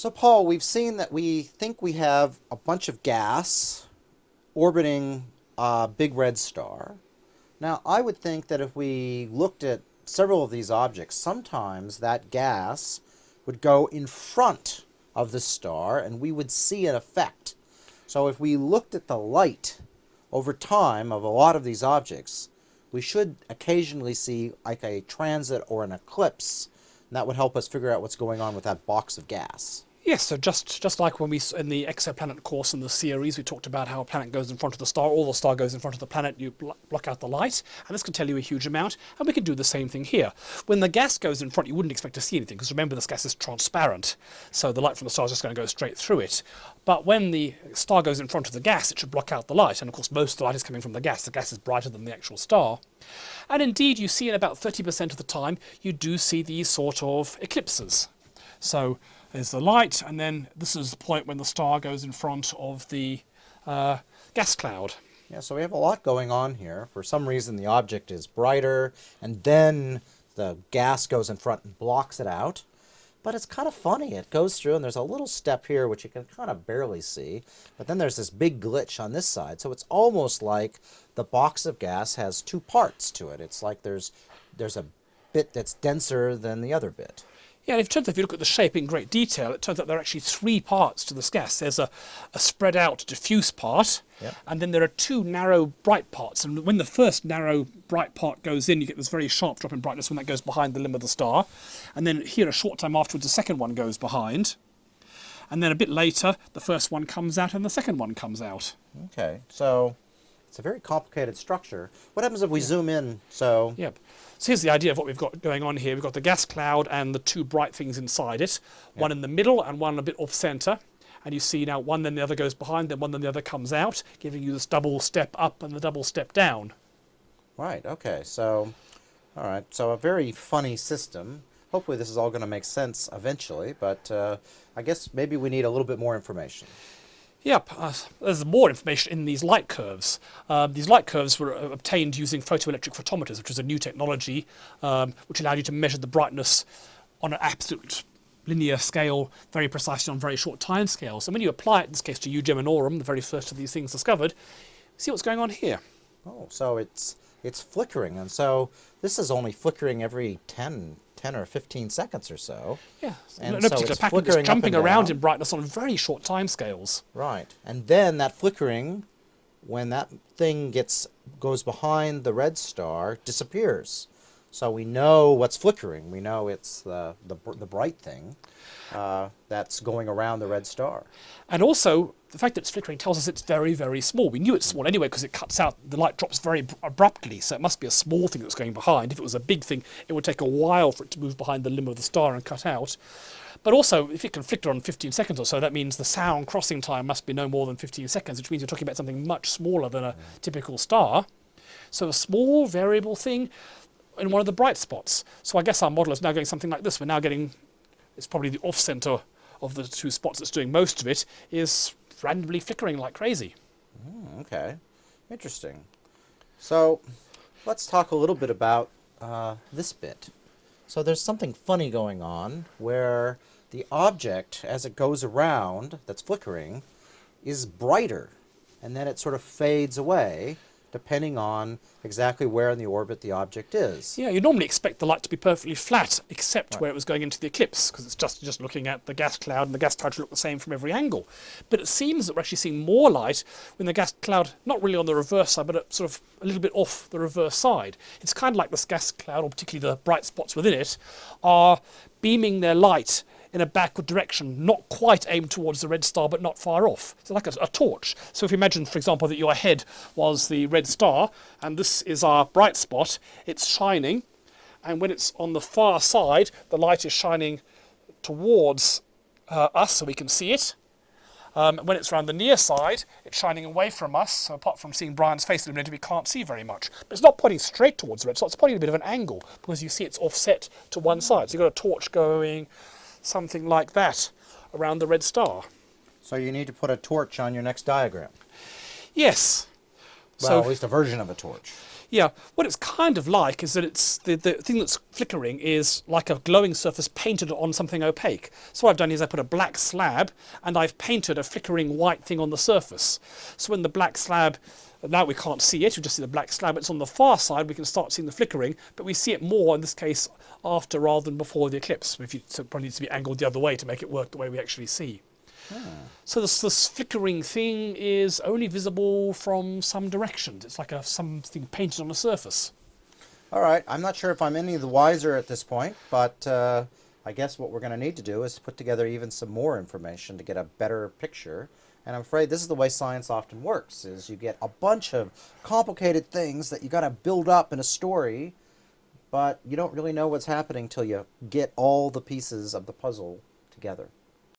So Paul, we've seen that we think we have a bunch of gas orbiting a big red star. Now, I would think that if we looked at several of these objects, sometimes that gas would go in front of the star and we would see an effect. So if we looked at the light over time of a lot of these objects, we should occasionally see like a transit or an eclipse, and that would help us figure out what's going on with that box of gas. Yes, so just just like when we in the exoplanet course in the series, we talked about how a planet goes in front of the star, or the star goes in front of the planet, you bl block out the light, and this can tell you a huge amount, and we can do the same thing here. When the gas goes in front, you wouldn't expect to see anything, because remember this gas is transparent, so the light from the star is just going to go straight through it. But when the star goes in front of the gas, it should block out the light, and of course most of the light is coming from the gas. The gas is brighter than the actual star. And indeed, you see in about 30% of the time, you do see these sort of eclipses. So there's the light, and then this is the point when the star goes in front of the uh, gas cloud. Yeah, so we have a lot going on here. For some reason, the object is brighter, and then the gas goes in front and blocks it out. But it's kind of funny. It goes through, and there's a little step here which you can kind of barely see. But then there's this big glitch on this side. So it's almost like the box of gas has two parts to it. It's like there's there's a bit that's denser than the other bit. Yeah, and it turns out if you look at the shape in great detail, it turns out there are actually three parts to this gas. There's a, a spread out diffuse part, yep. and then there are two narrow bright parts. And when the first narrow bright part goes in, you get this very sharp drop in brightness when that goes behind the limb of the star. And then here, a short time afterwards, the second one goes behind. And then a bit later, the first one comes out and the second one comes out. Okay, so it's a very complicated structure. What happens if we yeah. zoom in? So yep. So here's the idea of what we've got going on here. We've got the gas cloud and the two bright things inside it, yep. one in the middle and one a bit off center. And you see now one then the other goes behind, then one then the other comes out, giving you this double step up and the double step down. Right, okay, so, all right, so a very funny system. Hopefully this is all going to make sense eventually, but uh, I guess maybe we need a little bit more information. Yep, uh, there's more information in these light curves. Um, these light curves were uh, obtained using photoelectric photometers, which is a new technology um, which allowed you to measure the brightness on an absolute linear scale, very precisely on very short time scales. And when you apply it, in this case, to Eugeminorum, Geminorum, the very first of these things discovered, see what's going on here. Oh, so it's it's flickering, and so this is only flickering every 10, 10 or 15 seconds or so. Yeah, and no, no so particular pattern. It's jumping around in brightness on very short time scales. Right, and then that flickering, when that thing gets goes behind the red star, disappears. So we know what's flickering. We know it's the, the, the bright thing uh, that's going around the red star. And also, the fact that it's flickering tells us it's very, very small. We knew it's small anyway because it cuts out, the light drops very abruptly, so it must be a small thing that's going behind. If it was a big thing, it would take a while for it to move behind the limb of the star and cut out. But also, if it can flicker on 15 seconds or so, that means the sound crossing time must be no more than 15 seconds, which means you're talking about something much smaller than a typical star. So a small variable thing in one of the bright spots. So I guess our model is now going something like this. We're now getting, it's probably the off-center of the two spots that's doing most of it, is randomly flickering like crazy. Mm, okay, interesting. So let's talk a little bit about uh, this bit. So there's something funny going on where the object, as it goes around, that's flickering, is brighter, and then it sort of fades away, depending on exactly where in the orbit the object is. Yeah, you normally expect the light to be perfectly flat, except right. where it was going into the eclipse, because it's just, just looking at the gas cloud, and the gas cloud should look the same from every angle. But it seems that we're actually seeing more light when the gas cloud, not really on the reverse side, but sort of a little bit off the reverse side. It's kind of like this gas cloud, or particularly the bright spots within it, are beaming their light in a backward direction, not quite aimed towards the red star, but not far off. So like a, a, torch. So if you imagine, for example, that your head was the red star, and this is our bright spot, it's shining, and when it's on the far side, the light is shining towards uh, us so we can see it. Um, when it's around the near side, it's shining away from us, so apart from seeing Brian's face illuminated, we can't see very much. But it's not pointing straight towards the red, so it's pointing a bit of an angle, because you see it's offset to one side. So you've got a torch going something like that around the red star. So you need to put a torch on your next diagram? Yes. Well, so, at least a version of a torch. Yeah, what it's kind of like is that it's the, the thing that's flickering is like a glowing surface painted on something opaque. So what I've done is I put a black slab and I've painted a flickering white thing on the surface. So when the black slab, now we can't see it, we just see the black slab, it's on the far side, we can start seeing the flickering, but we see it more in this case after rather than before the eclipse. If you, so it probably needs to be angled the other way to make it work the way we actually see. So this, this flickering thing is only visible from some directions. It's like a something painted on a surface. All right, I'm not sure if I'm any the wiser at this point, but uh, I guess what we're going to need to do is put together even some more information to get a better picture. And I'm afraid this is the way science often works: is you get a bunch of complicated things that you got to build up in a story, but you don't really know what's happening till you get all the pieces of the puzzle together.